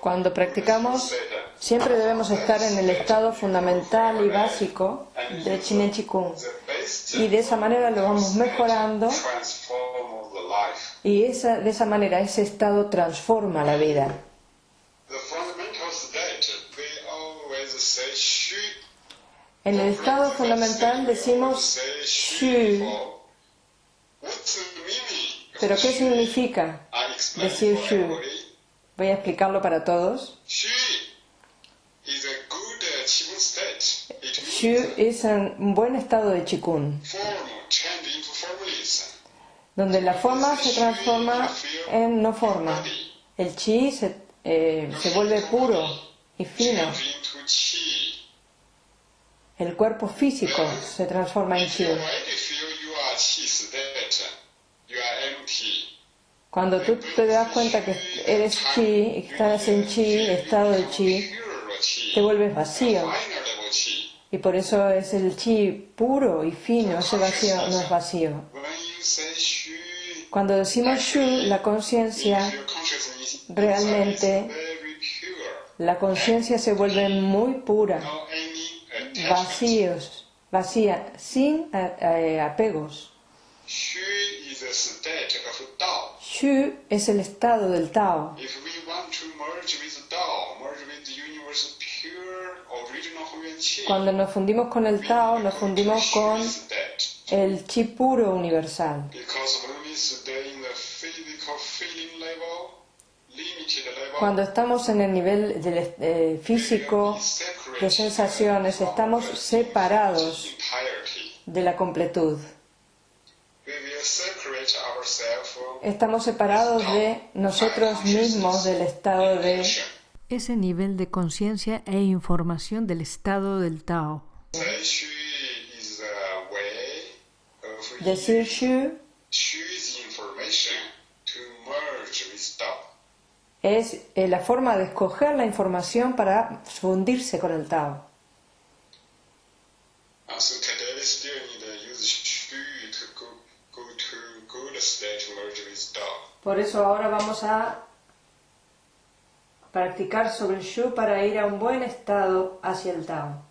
Cuando practicamos, siempre debemos estar en el estado fundamental y básico de Chinen Chikung. Y de esa manera lo vamos mejorando y esa, de esa manera ese estado transforma la vida. En el estado fundamental decimos Shu? Pero ¿qué significa? Decir shu? Voy a explicarlo para todos. Shu es un buen estado de Chikun, donde la forma se transforma en no forma. El chi se, eh, se vuelve puro y fino. El cuerpo físico se transforma en chi. Cuando tú te das cuenta que eres chi, estás en chi, estado de chi, te vuelves vacío. Y por eso es el chi puro y fino, ese vacío no es vacío. Cuando decimos shu, la conciencia, realmente la conciencia se vuelve muy pura, vacíos, vacía, sin a- a- apegos. Shu es el estado del Tao. Cuando nos fundimos con el Tao, nos fundimos con el chi puro universal. Cuando estamos en el nivel del eh, físico, de sensaciones, estamos separados de la completud. Estamos separados de nosotros mismos del estado de ese nivel de conciencia e información del estado del Tao. Decir Shu Shu is information to merge with Tao. es eh, la forma de escoger la información para fundirse con el Tao. Por eso ahora vamos a practicar sobre el Shu para ir a un buen estado hacia el Tao.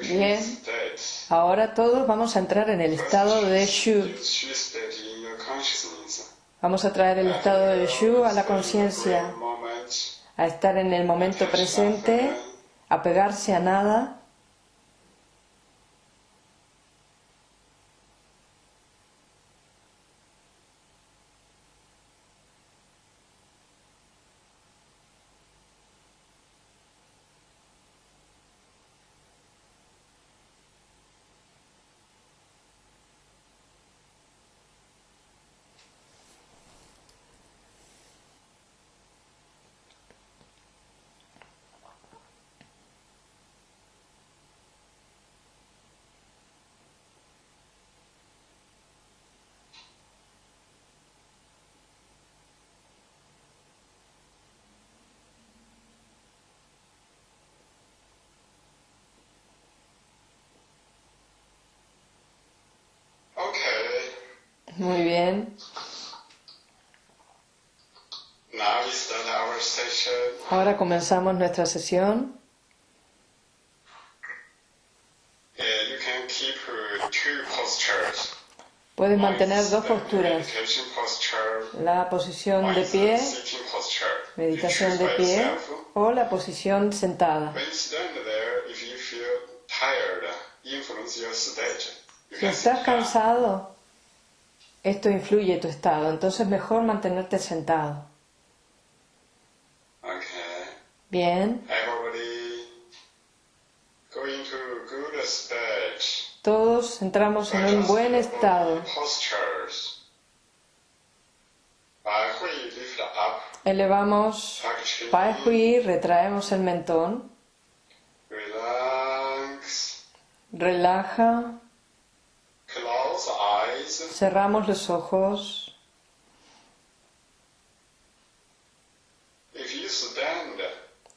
Bien. Ahora todos vamos a entrar en el estado de Shu. Vamos a traer el estado de Shu a la conciencia, a estar en el momento presente, a pegarse a nada. Ahora comenzamos nuestra sesión. Puedes mantener dos posturas. La posición de pie, meditación de pie, o la posición sentada. Si estás cansado, esto influye tu estado, entonces mejor mantenerte sentado. Bien, todos entramos en un buen estado. Elevamos. Pai. Hui, retraemos el mentón, relaja. Cerramos los ojos.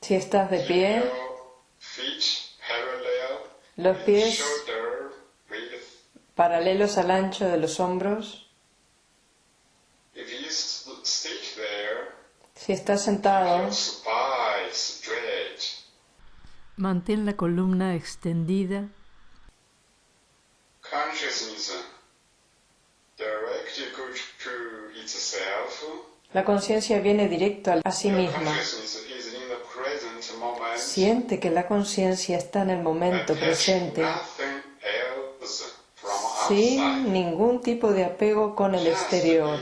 Si estás de pie, los pies paralelos al ancho de los hombros. Si estás sentado, mantén la columna extendida. La conciencia viene directo a sí misma. Siente que la conciencia está en el momento presente sin ningún tipo de apego con el exterior.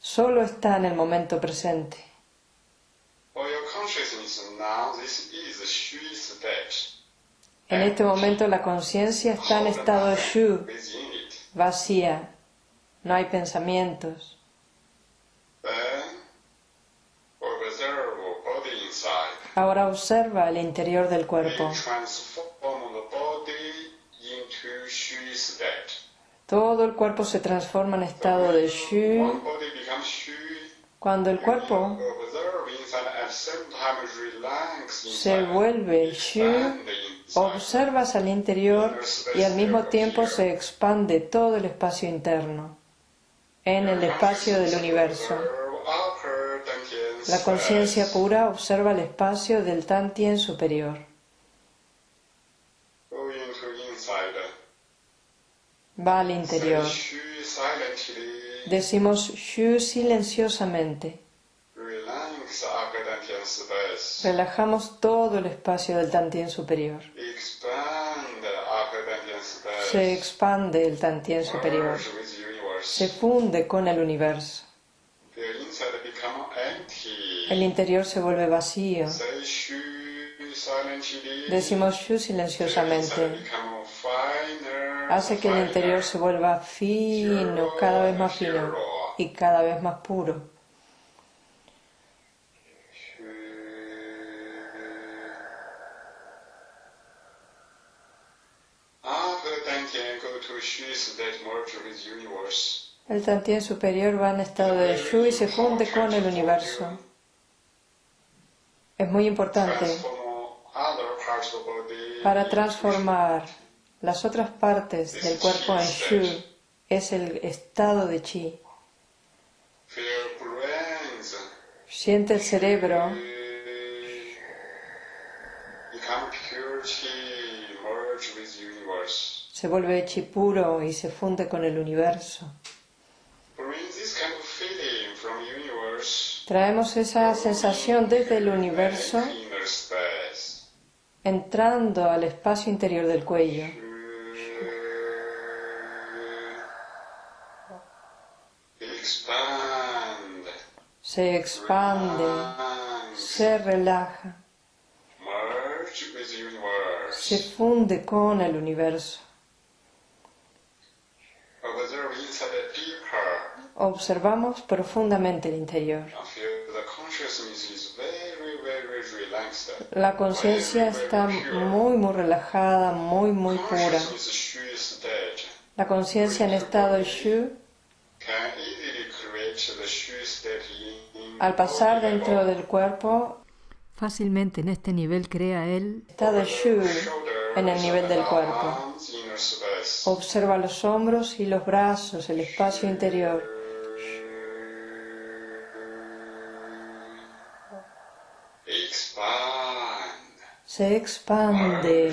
Solo está en el momento presente. En este momento la conciencia está en estado shu, vacía, no hay pensamientos. Ahora observa el interior del cuerpo. Todo el cuerpo se transforma en estado de Shu. Cuando el cuerpo se vuelve Shu, observas al interior y al mismo tiempo se expande todo el espacio interno en el espacio del universo. La conciencia pura observa el espacio del Tantien superior. Va al interior. Decimos Shu silenciosamente. Relajamos todo el espacio del Tantien superior. Se expande el Tantien superior. Se funde con el universo el interior se vuelve vacío. Decimos Shu silenciosamente. Hace que el interior se vuelva fino, cada vez más fino y cada vez más puro. El Tantien superior va en estado de Shu y se funde con el universo. Es muy importante para transformar las otras partes del cuerpo en Shu. Es el estado de Chi. Siente el cerebro se vuelve chi puro y se funde con el universo. Traemos esa sensación desde el universo entrando al espacio interior del cuello. Se expande, se relaja, se funde con el universo. Observamos profundamente el interior. La conciencia está muy, muy relajada, muy, muy pura. La conciencia en estado Shu, al pasar dentro del cuerpo, fácilmente en este nivel crea el estado Shu en el nivel del cuerpo. Observa los hombros y los brazos, el espacio interior. Se expande,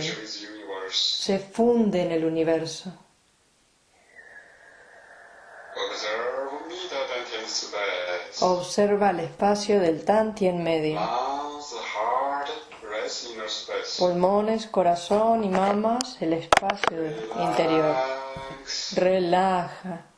se funde en el universo. Observa el espacio del Tantien medio. Pulmones, corazón y mamas, el espacio interior. Relaja.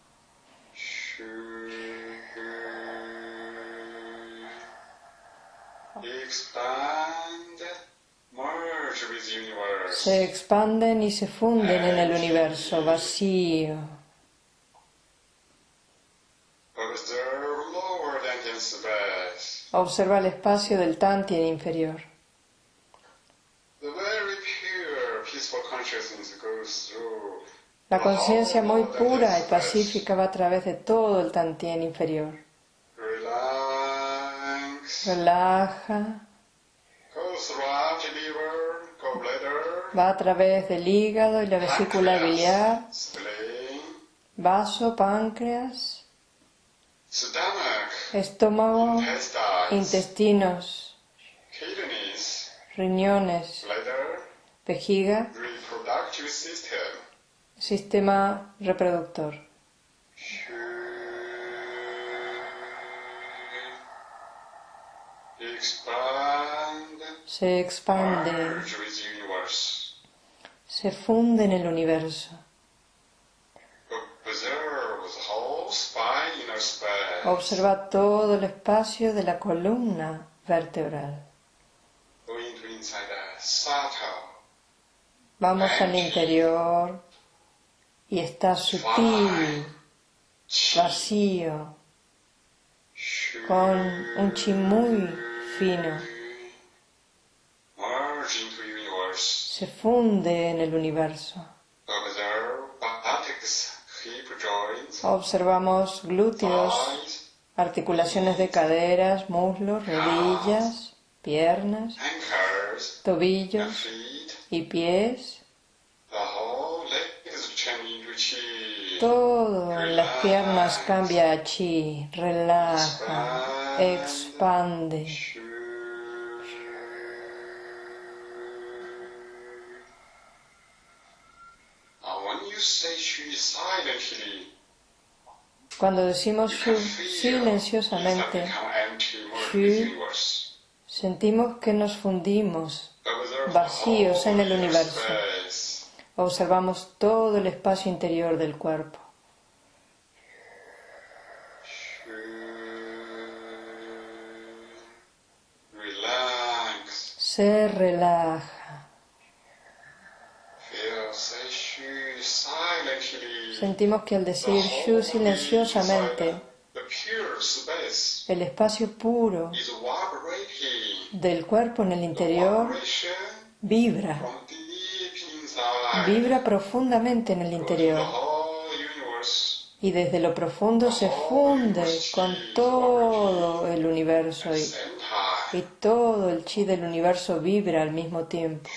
Se expanden y se funden en el universo vacío. Observa el espacio del Tantien inferior. La conciencia muy pura y pacífica va a través de todo el Tantien inferior. Relaja. Va a través del hígado y la vesícula biliar, vaso, páncreas, estómago, intestinos, riñones, vejiga, sistema reproductor. Se expande, se funde en el universo. Observa todo el espacio de la columna vertebral. Vamos al interior y está sutil, vacío, con un chi muy fino. Se funde en el universo. Observamos glúteos, articulaciones de caderas, muslos, rodillas, piernas, tobillos y pies. Todo en las piernas cambia a chi, relaja, expande. Cuando decimos Shu silenciosamente, Shu, sentimos que nos fundimos vacíos en el universo. Observamos todo el espacio interior del cuerpo. Se relaja. Sentimos que al decir Shu silenciosamente, el espacio puro del cuerpo en el interior vibra, vibra profundamente en el interior y desde lo profundo se funde con todo el universo y, y todo el chi del universo vibra al mismo tiempo.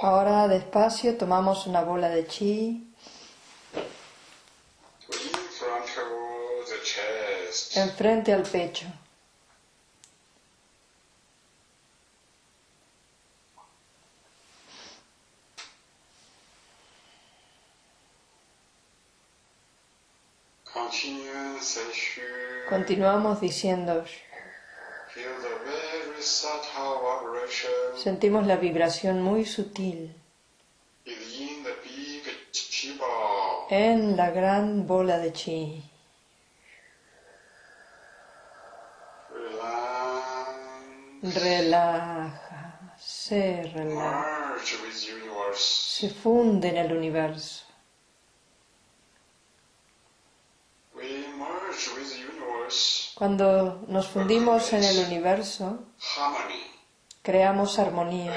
Ahora despacio tomamos una bola de chi. Enfrente al pecho. Continuamos diciendo, sentimos la vibración muy sutil en la gran bola de chi. Relaja, se relaja, se funde en el universo. Cuando nos fundimos en el universo, creamos armonía.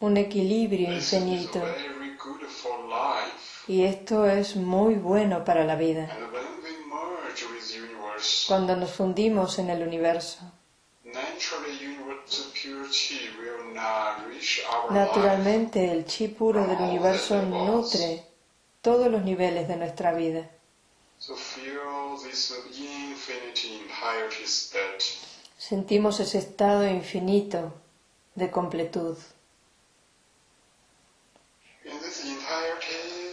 Un equilibrio infinito. Y esto es muy bueno para la vida. Cuando nos fundimos en el universo, naturalmente el chi puro del universo nutre todos los niveles de nuestra vida. Sentimos ese estado infinito de completud.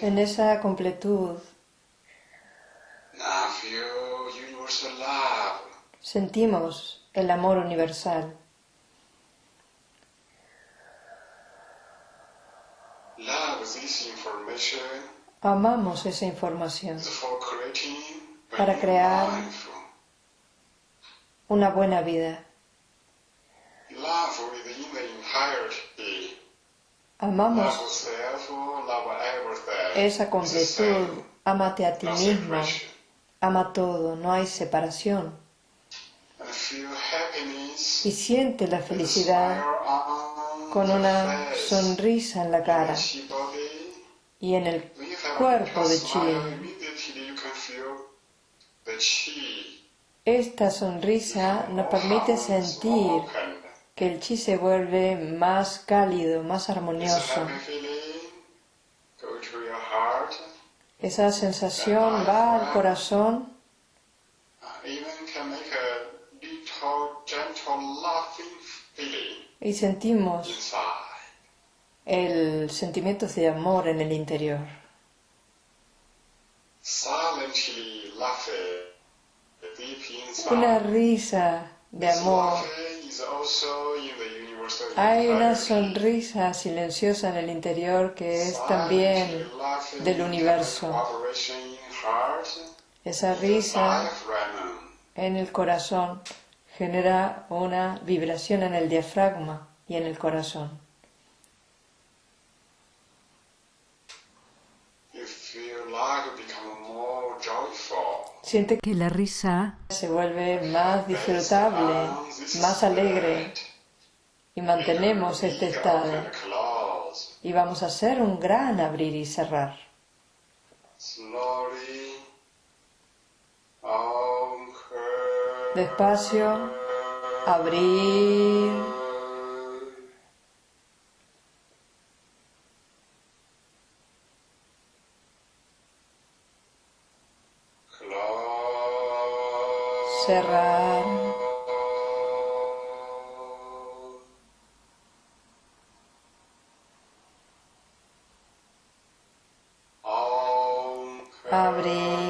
En esa completud sentimos el amor universal. Amamos esa información para crear una buena vida. Amamos esa completud, amate a ti mismo, ama todo, no hay separación. Y siente la felicidad con una sonrisa en la cara y en el cuerpo de Chi. Esta sonrisa nos permite sentir que el chi se vuelve más cálido, más armonioso. Esa sensación va al corazón y sentimos el sentimiento de amor en el interior. Una risa de amor. Hay una sonrisa silenciosa en el interior que es también del universo. Esa risa en el corazón genera una vibración en el diafragma y en el corazón. Siente que la risa se vuelve más disfrutable, más alegre y mantenemos este estado y vamos a hacer un gran abrir y cerrar. Despacio, abrir. Cerrar. Abrir.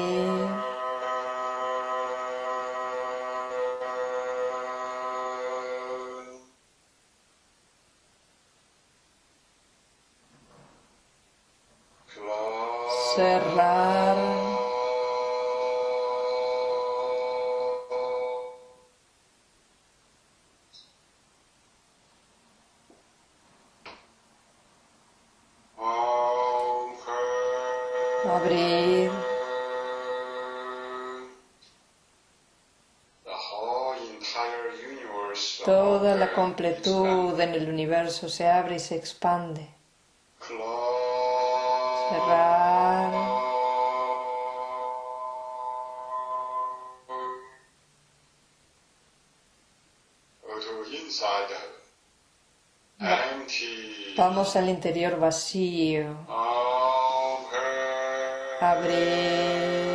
En el universo se abre y se expande. Cerrar. Vamos al interior vacío. Abrir.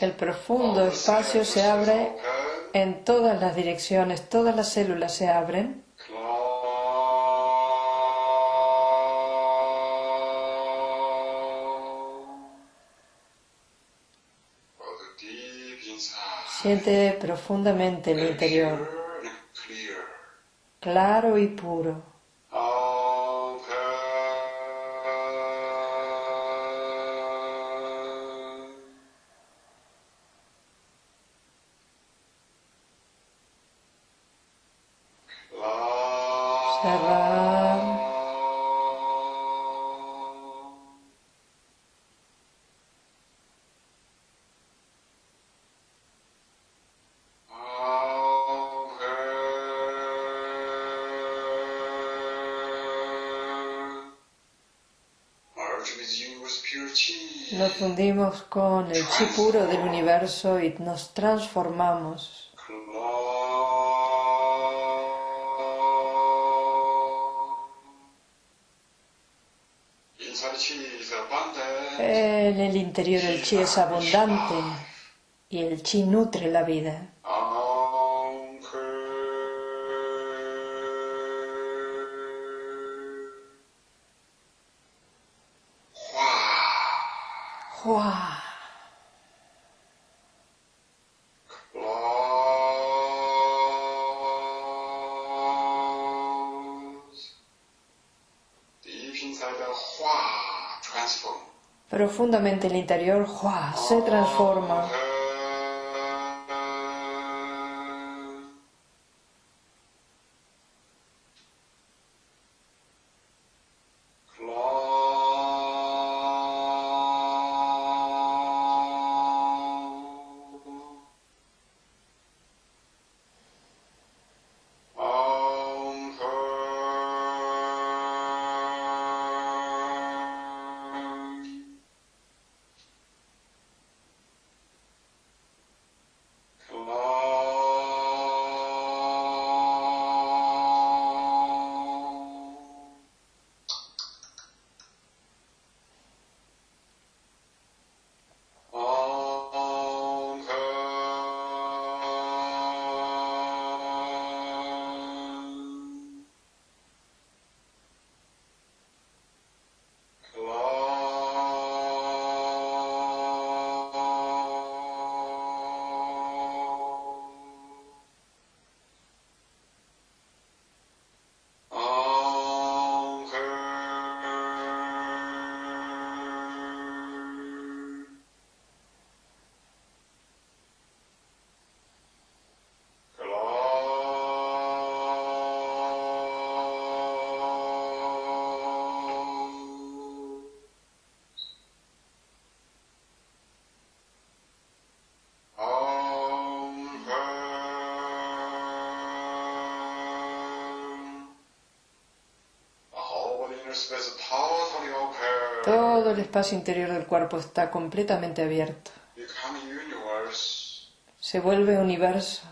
El profundo espacio se abre en todas las direcciones, todas las células se abren. Siente profundamente el interior, claro y puro. nos con el chi puro del universo y nos transformamos. En el interior el chi es abundante y el chi nutre la vida. Profundamente el interior se transforma. Todo el espacio interior del cuerpo está completamente abierto. Se vuelve universo.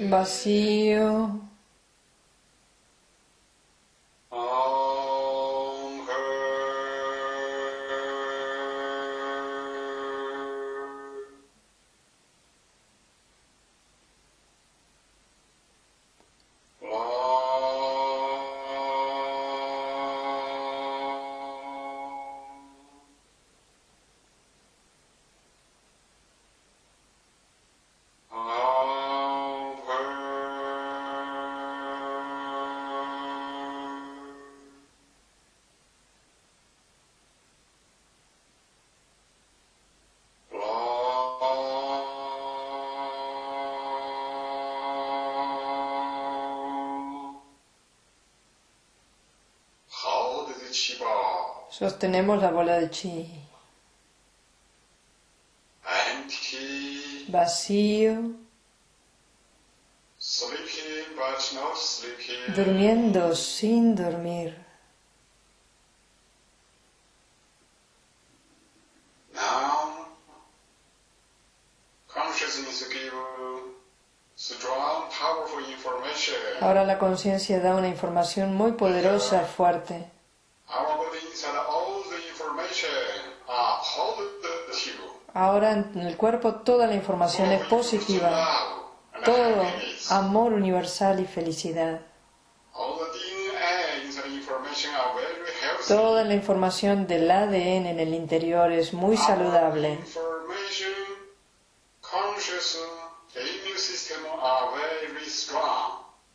Vacío. Sostenemos la bola de chi. Vacío. Durmiendo sin dormir. Ahora la conciencia da una información muy poderosa, fuerte. Ahora en el cuerpo toda la información es positiva. Todo amor universal y felicidad. Toda la información del ADN en el interior es muy saludable.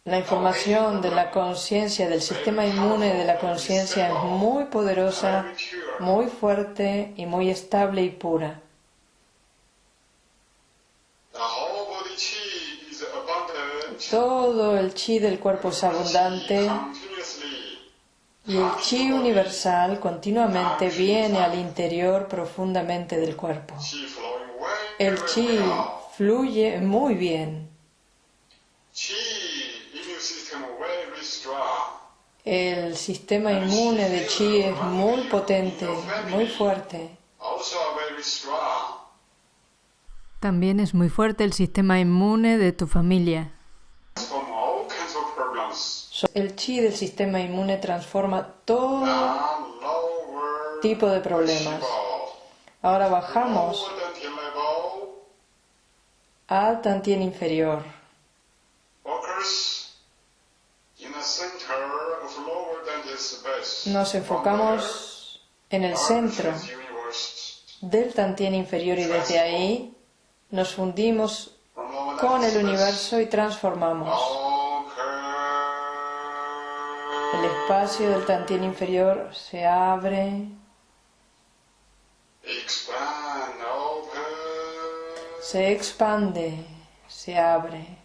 La información de la conciencia, del sistema inmune de la conciencia es muy poderosa, muy fuerte y muy estable y pura. Todo el chi del cuerpo es abundante y el chi universal continuamente viene al interior profundamente del cuerpo. El chi fluye muy bien. El sistema inmune de chi es muy potente, muy fuerte. También es muy fuerte el sistema inmune de tu familia. El chi del sistema inmune transforma todo tipo de problemas. Ahora bajamos al tantien inferior. Nos enfocamos en el centro del tantien inferior y desde ahí nos fundimos con el universo y transformamos. El espacio del tantien inferior se abre, se expande, se abre.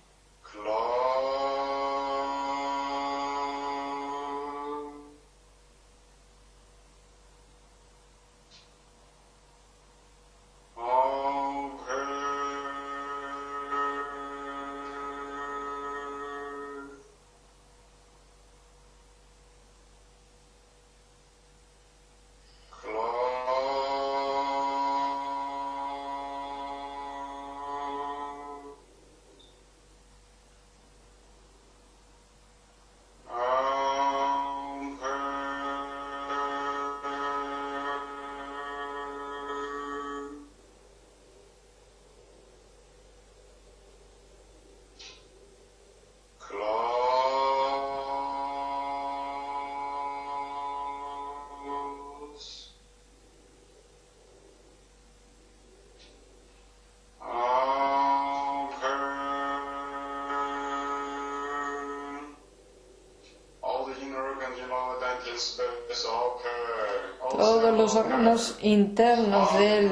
Los órganos internos del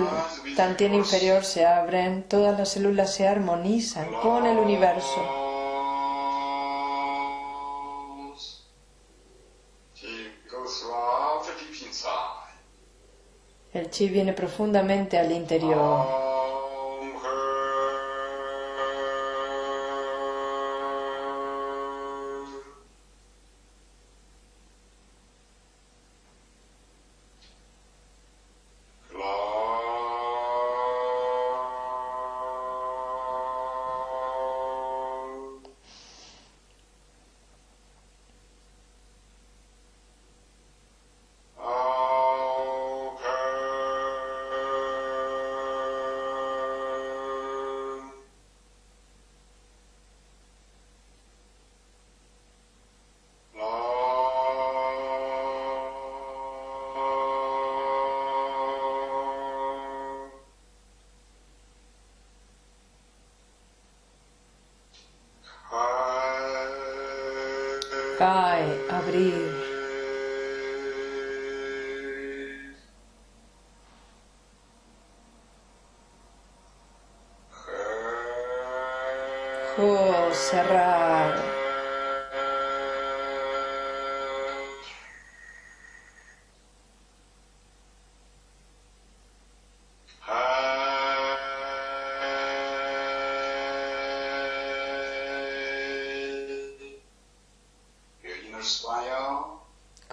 tantien inferior se abren, todas las células se armonizan con el universo. El chi viene profundamente al interior.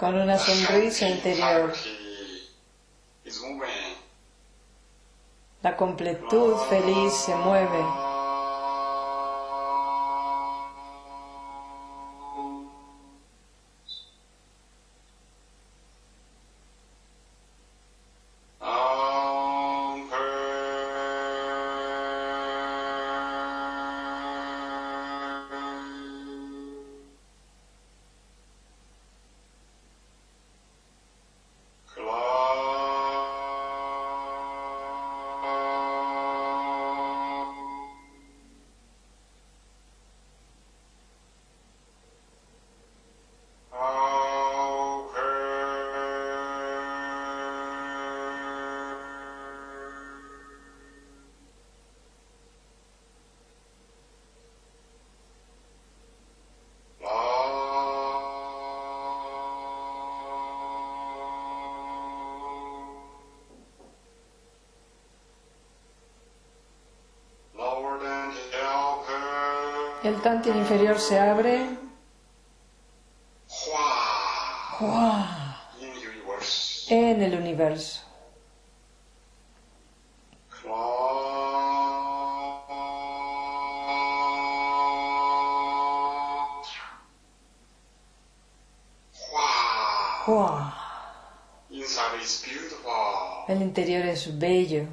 Con una sonrisa interior. La completud feliz se mueve. El tantien inferior se abre. En el universo. El interior es bello.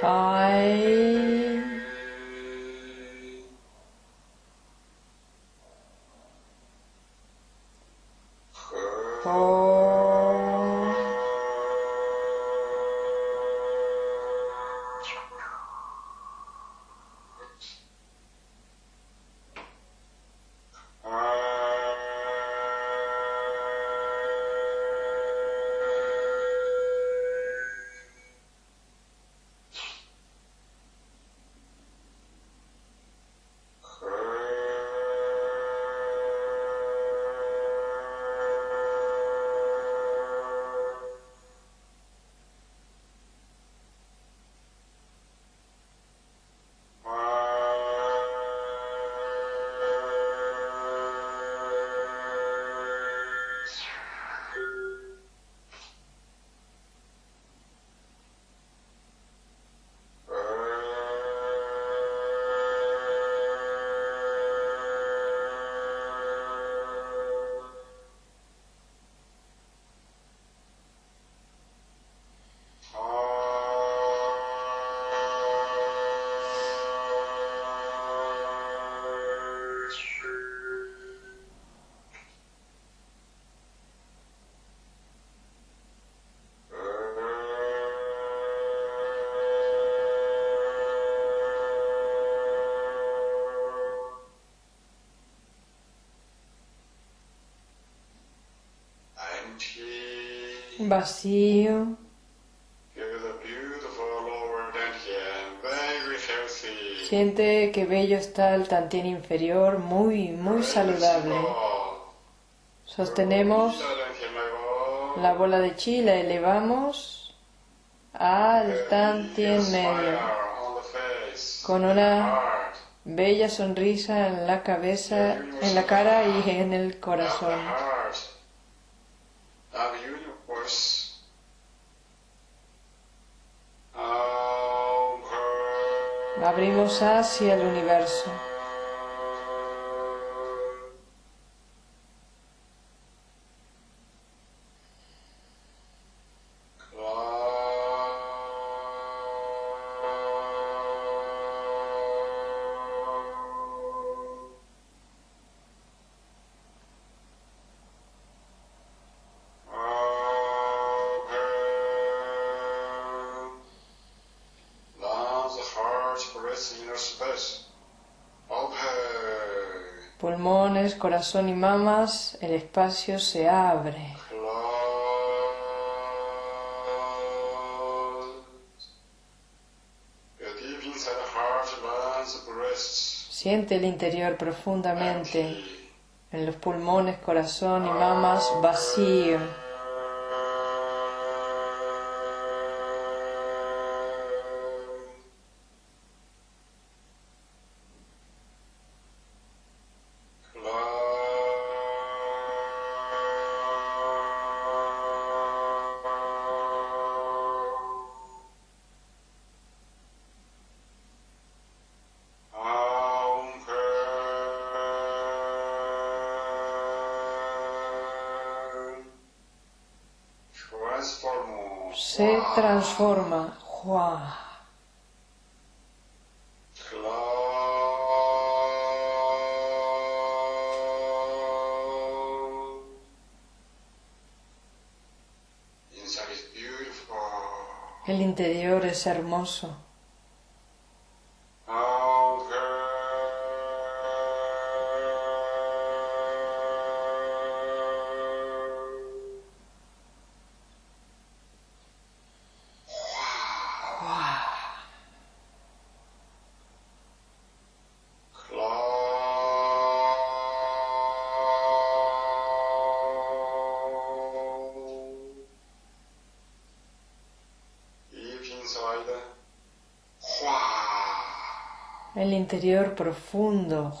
他 Vacío. Siente que bello está el tantien inferior, muy, muy saludable. Sostenemos la bola de chi, la elevamos al tantien medio, con una bella sonrisa en la cabeza, en la cara y en el corazón. Abrimos hacia el universo. Pulmones, corazón y mamas, el espacio se abre. Siente el interior profundamente. En los pulmones, corazón y mamas, vacío. Transforma. Hua. El interior es hermoso. El interior profundo.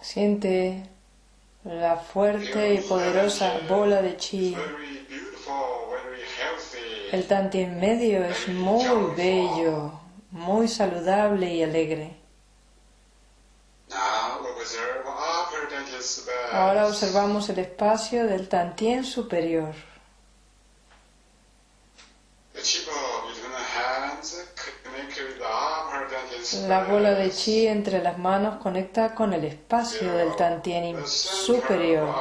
Siente la fuerte y poderosa bola de chi. El tantien medio es muy bello, muy saludable y alegre. Ahora observamos el espacio del tantien superior. La bola de chi entre las manos conecta con el espacio del Tantien superior.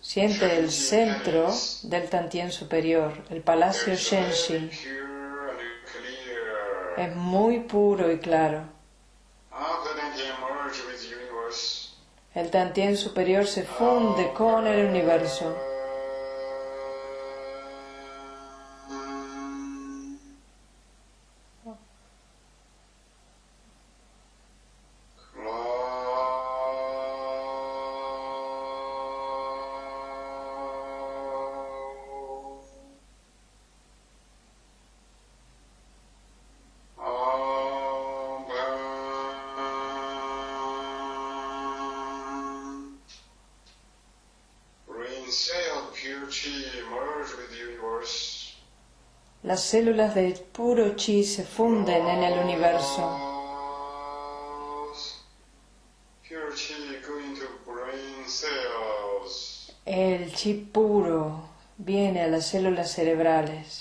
Siente el centro del Tantien superior, el palacio Shenxi. Es muy puro y claro. El Tantien superior se funde con el universo. Las células de puro chi se funden en el universo. El chi puro viene a las células cerebrales.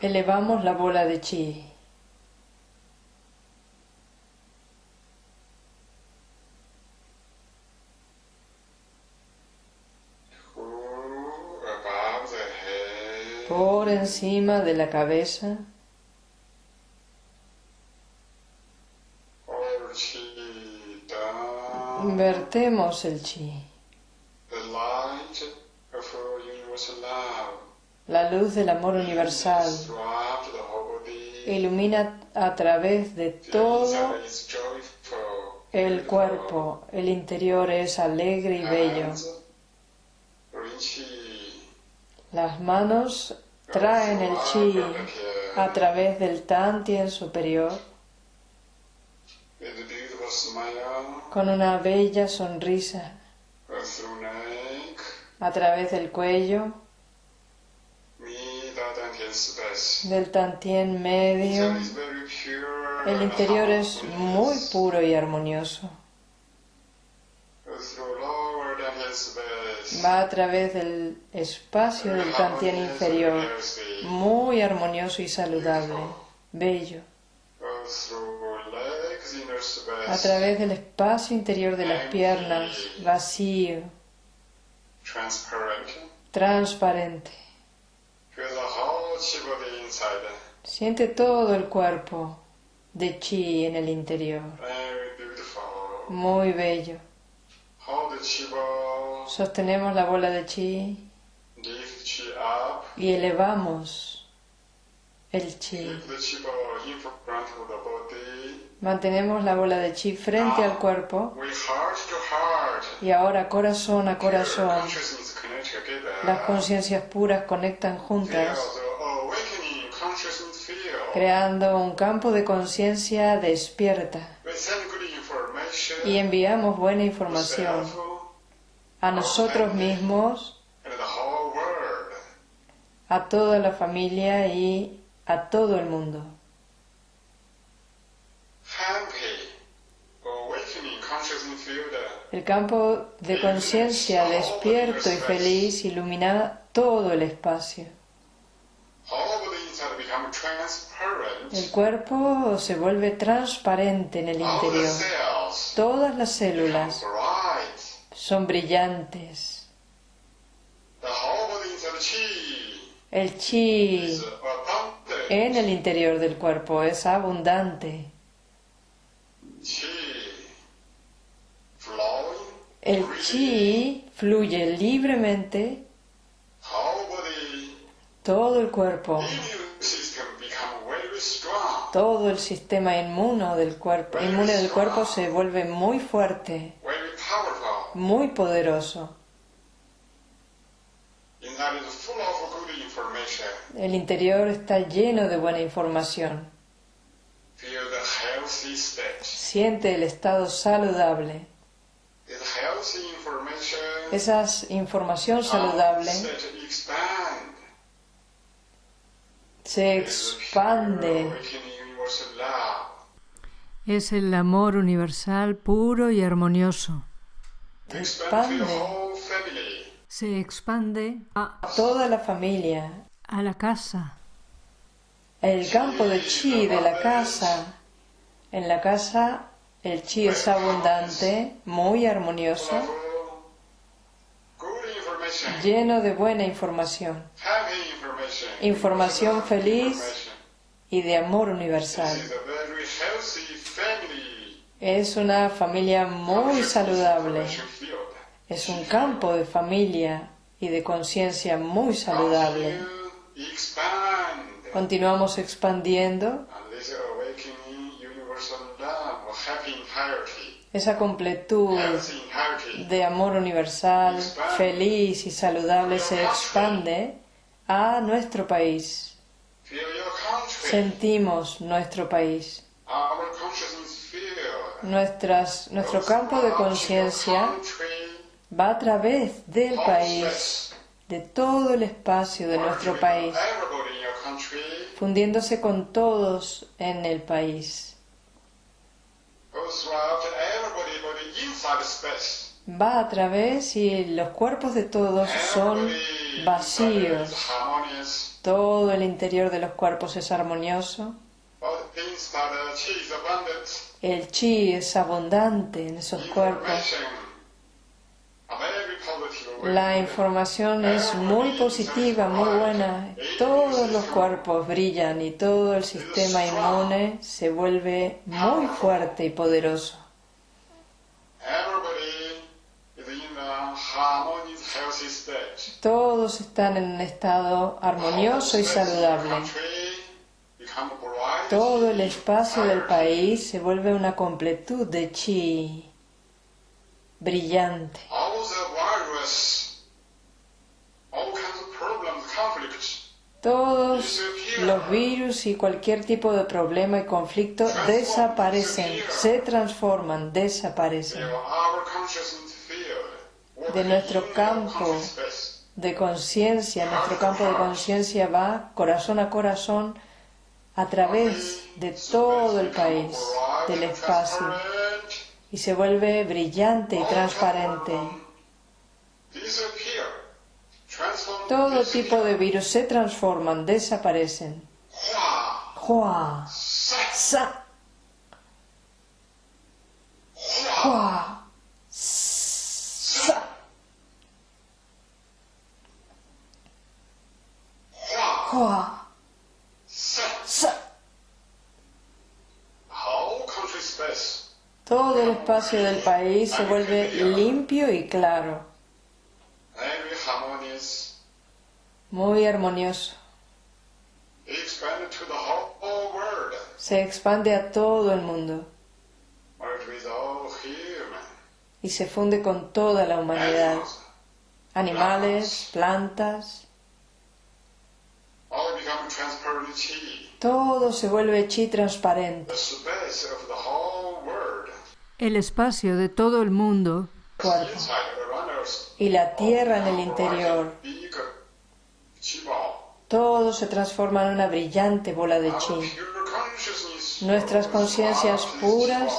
Elevamos la bola de chi. Por encima de la cabeza. Invertemos el chi. La luz del amor universal ilumina a través de todo el cuerpo. El interior es alegre y bello. Las manos traen el chi a través del tantien superior con una bella sonrisa a través del cuello, del tantien medio. El interior es muy puro y armonioso. Va a través del espacio del tantien inferior, muy armonioso y saludable, bello. A través del espacio interior de las piernas, vacío, transparente. Siente todo el cuerpo de chi en el interior. Muy bello. Sostenemos la bola de chi. Y elevamos el chi. Mantenemos la bola de chi frente al cuerpo. y ahora corazón a corazón las conciencias puras conectan juntas creando un campo de conciencia despierta. Y enviamos buena información a nosotros mismos, a toda la familia y a todo el mundo. El campo de conciencia despierto y feliz ilumina todo el espacio. El cuerpo se vuelve transparente en el interior. Todas las células son brillantes. El chi en el interior del cuerpo es abundante. El chi fluye libremente todo el cuerpo, todo el sistema inmuno del cuerpo, inmune del cuerpo se vuelve muy fuerte, muy poderoso. El interior está lleno de buena información. Siente el estado saludable. Esa información saludable se expande. Es el amor universal puro y armonioso. Se expande. Se expande a toda la familia, a la casa. El campo de chi de la casa. En la casa el chi es abundante, muy armonioso, lleno de buena información, información feliz y de amor universal. Es una familia muy saludable, es un campo de familia y de conciencia muy saludable. Continuamos expandiendo esa completud de amor universal, feliz y saludable se expande a nuestro país. Sentimos nuestro país. Nuestras, nuestro campo de conciencia va a través del país, de todo el espacio de nuestro país, fundiéndose con todos en el país va a través y los cuerpos de todos son vacíos. Todo el interior de los cuerpos es armonioso. El chi es abundante en esos cuerpos. La información es muy positiva, muy buena. Todos los cuerpos brillan y todo el sistema inmune se vuelve muy fuerte y poderoso. Todos están en un estado armonioso y saludable. Todo el espacio del país se vuelve una completud de chi brillante. Todos los virus y cualquier tipo de problema y conflicto desaparecen, se transforman, desaparecen. De nuestro campo. de conciencia, nuestro campo de conciencia va corazón a corazón a través de todo el país, del espacio, y se vuelve brillante y transparente. Todo tipo de virus se transforman, desaparecen. Hua, sa, hua, sa, hua, sa. Todo el espacio del país se vuelve limpio y claro, muy armonioso. Expanded to the whole, whole world. Se expande a todo el mundo. Y se funde con toda la humanidad, animales, plantas, todo se vuelve chi transparente. The space of the whole world. El espacio de todo el mundo, cuerpo, y la tierra en el interior. Todo se transforma en una brillante bola de chi. Nuestras conciencias puras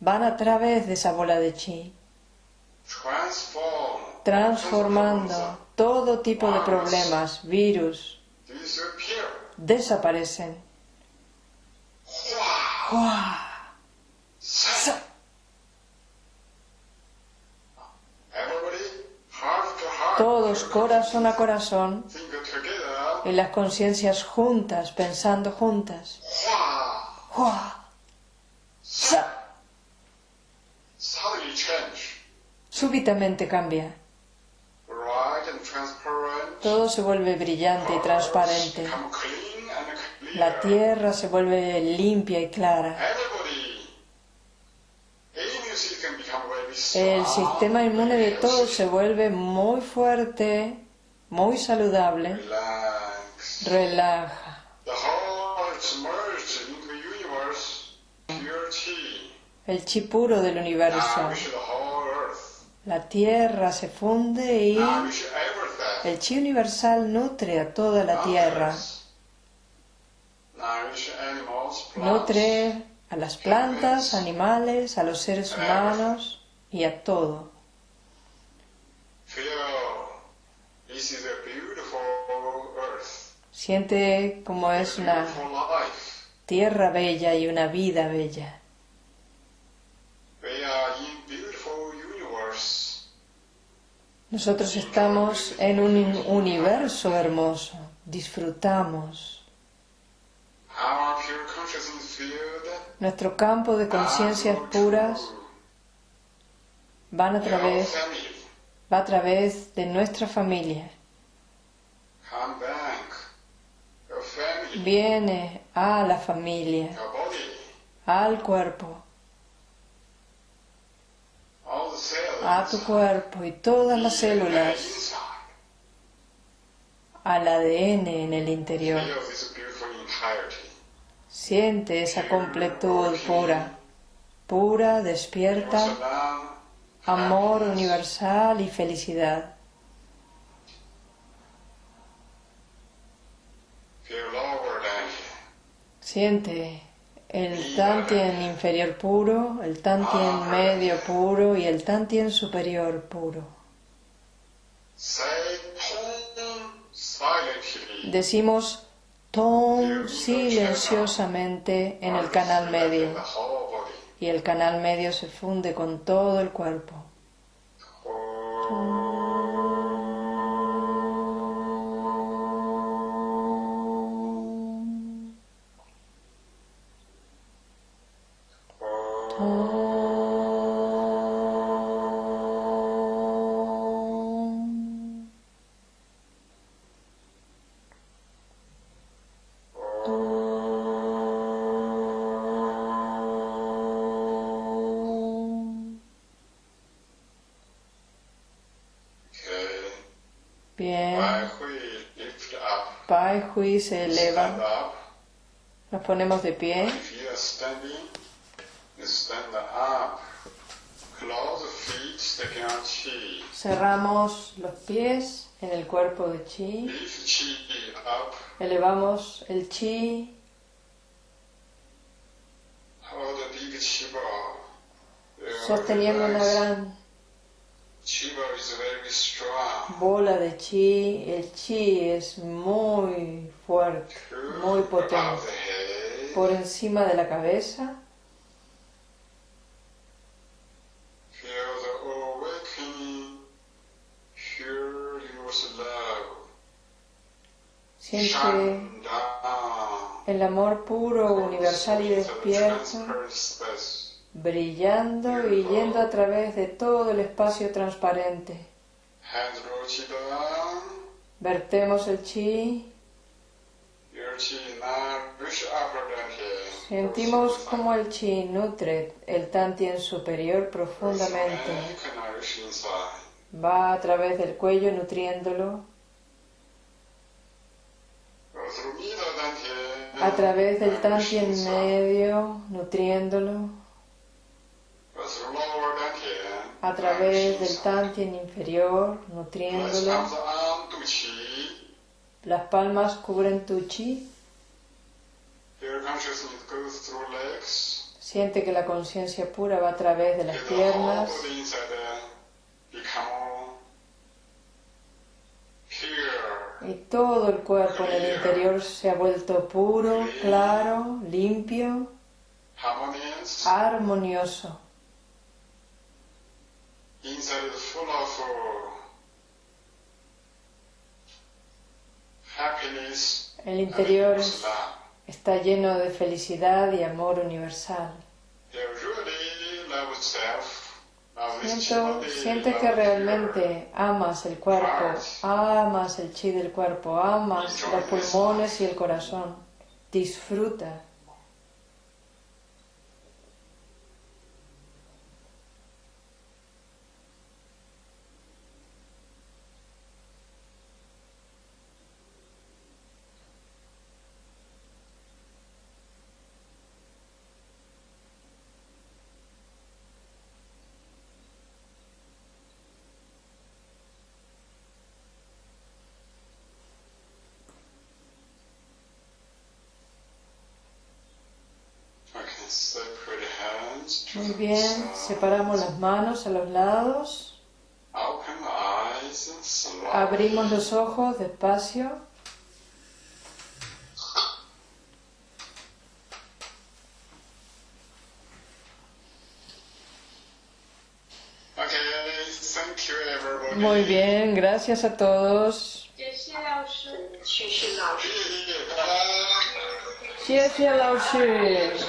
van a través de esa bola de chi, transform, transformando todo tipo de problemas, virus, desaparecen. Todos corazón a corazón Y las conciencias juntas, pensando juntas. Súbitamente cambia. Todo se vuelve brillante y transparente. La tierra se vuelve limpia y clara. El sistema inmune de todos se vuelve muy fuerte, muy saludable. Relaja. El chi puro del universo. La tierra se funde y el chi universal nutre a toda la tierra. Nutre a las plantas, animales, a los seres humanos y a todo. Siente como es una tierra bella y una vida bella. Nosotros estamos en un universo hermoso. Disfrutamos. Nuestro campo de conciencias puras van a través, va a través de nuestra familia. Viene a la familia, al cuerpo, a tu cuerpo y todas las células, al ADN en el interior. Siente esa completud pura, pura, despierta, amor universal y felicidad. Siente el tantien inferior puro, el tantien medio puro y el tantien superior puro. Decimos ton silenciosamente en el canal medio y el canal medio se funde con todo el cuerpo. Bien. Pai Hui se eleva. Nos ponemos de pie. Cerramos los pies en el cuerpo de Chi. Elevamos el Chi. Sosteniendo una gran bola de chi, el chi es muy fuerte, muy potente. Por encima de la cabeza. Siente el amor puro, universal y despierto brillando y yendo a través de todo el espacio transparente. Vertemos el chi. Sentimos como el chi nutre el tantien superior profundamente. Va a través del cuello nutriéndolo. A través del tantien medio nutriéndolo a través del tantien inferior, nutriéndolo. Las palmas cubren tu chi. Siente que la conciencia pura va a través de las piernas. Y todo el cuerpo en el interior se ha vuelto puro, claro, limpio, armonioso. El interior está lleno de felicidad y amor universal. Siento, sientes que realmente amas el cuerpo, amas el chi del cuerpo, amas los pulmones y el corazón. Disfruta. Muy bien, separamos las manos a los lados. Abrimos los ojos despacio. Muy bien, gracias a todos. Gracias,